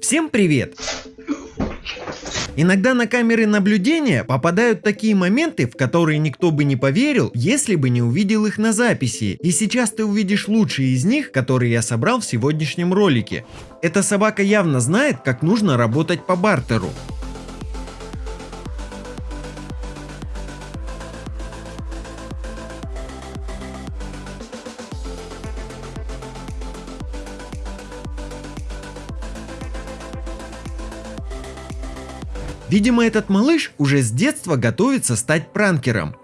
Всем привет! Иногда на камеры наблюдения попадают такие моменты, в которые никто бы не поверил, если бы не увидел их на записи. И сейчас ты увидишь лучшие из них, которые я собрал в сегодняшнем ролике. Эта собака явно знает, как нужно работать по бартеру. Видимо, этот малыш уже с детства готовится стать пранкером.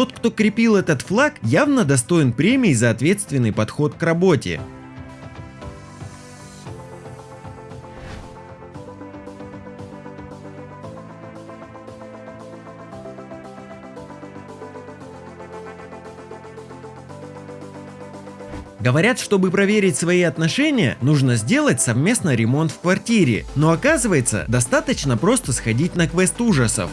Тот, кто крепил этот флаг, явно достоин премии за ответственный подход к работе. Говорят, чтобы проверить свои отношения, нужно сделать совместно ремонт в квартире. Но оказывается, достаточно просто сходить на квест ужасов.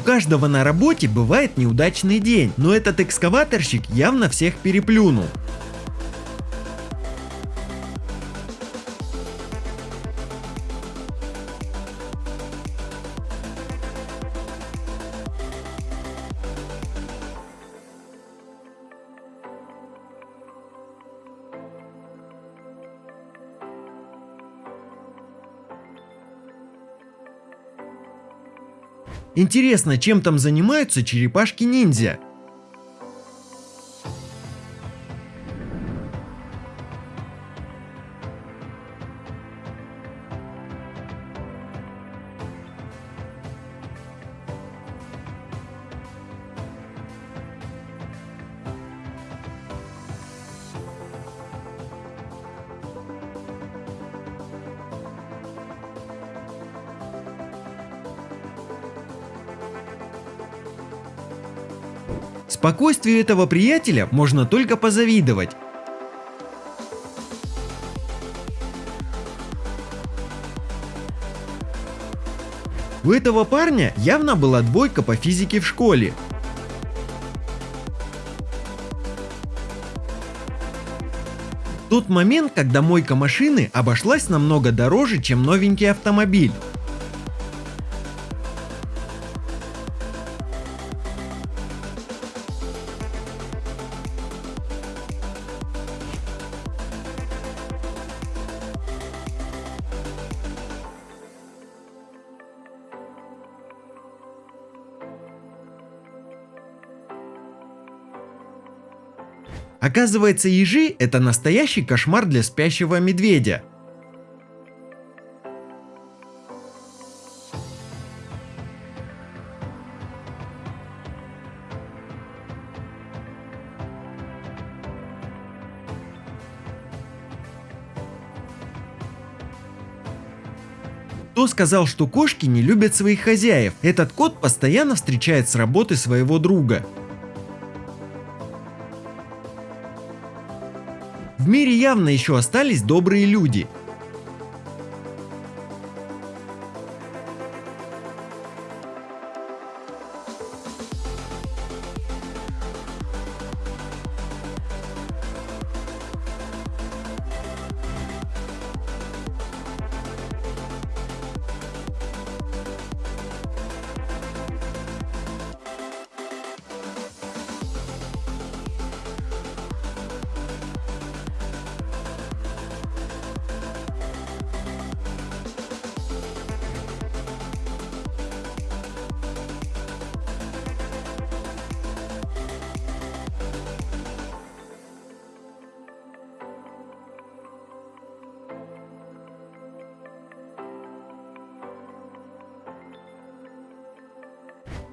У каждого на работе бывает неудачный день, но этот экскаваторщик явно всех переплюнул. Интересно, чем там занимаются черепашки-ниндзя? Спокойствию этого приятеля можно только позавидовать. У этого парня явно была двойка по физике в школе. Тот момент, когда мойка машины обошлась намного дороже, чем новенький автомобиль. Оказывается, ежи – это настоящий кошмар для спящего медведя. Кто сказал, что кошки не любят своих хозяев? Этот кот постоянно встречает с работы своего друга. В мире явно еще остались добрые люди.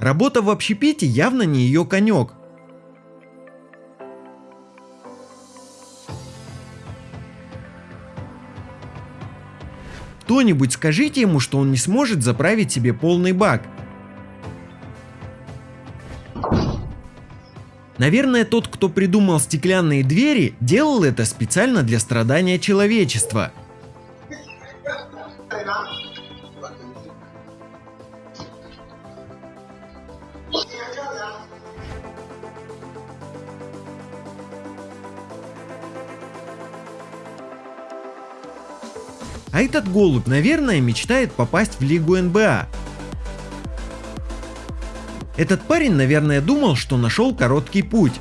Работа в общепите явно не ее конек. Кто-нибудь скажите ему, что он не сможет заправить себе полный бак. Наверное, тот, кто придумал стеклянные двери, делал это специально для страдания человечества. А этот голубь, наверное, мечтает попасть в лигу НБА. Этот парень, наверное, думал, что нашел короткий путь.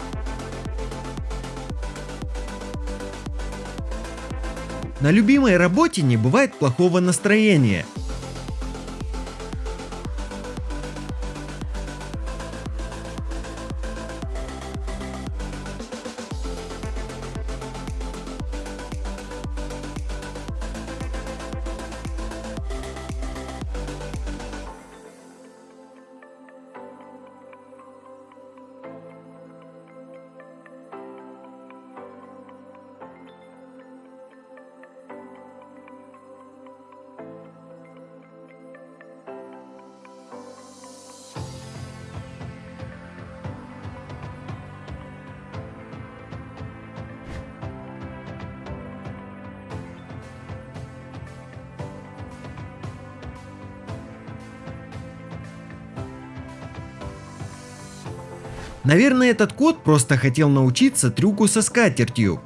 На любимой работе не бывает плохого настроения. Наверное, этот кот просто хотел научиться трюку со скатертью.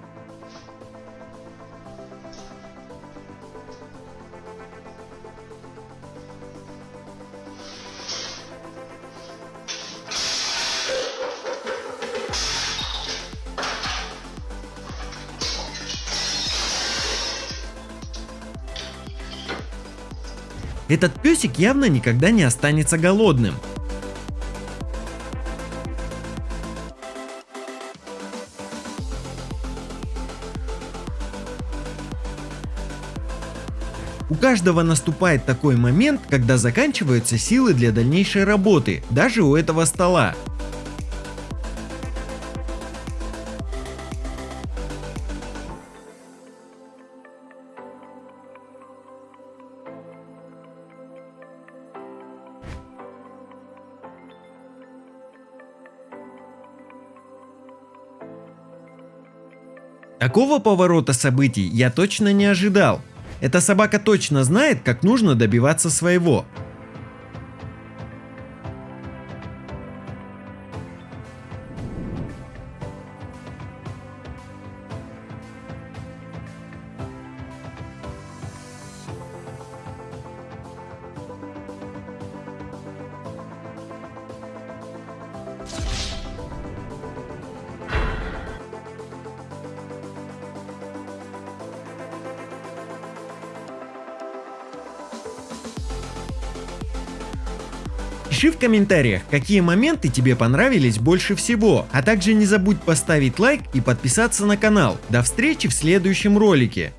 Этот песик явно никогда не останется голодным. У каждого наступает такой момент, когда заканчиваются силы для дальнейшей работы, даже у этого стола. Такого поворота событий я точно не ожидал. Эта собака точно знает, как нужно добиваться своего. Пиши в комментариях, какие моменты тебе понравились больше всего, а также не забудь поставить лайк и подписаться на канал. До встречи в следующем ролике.